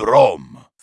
Brom.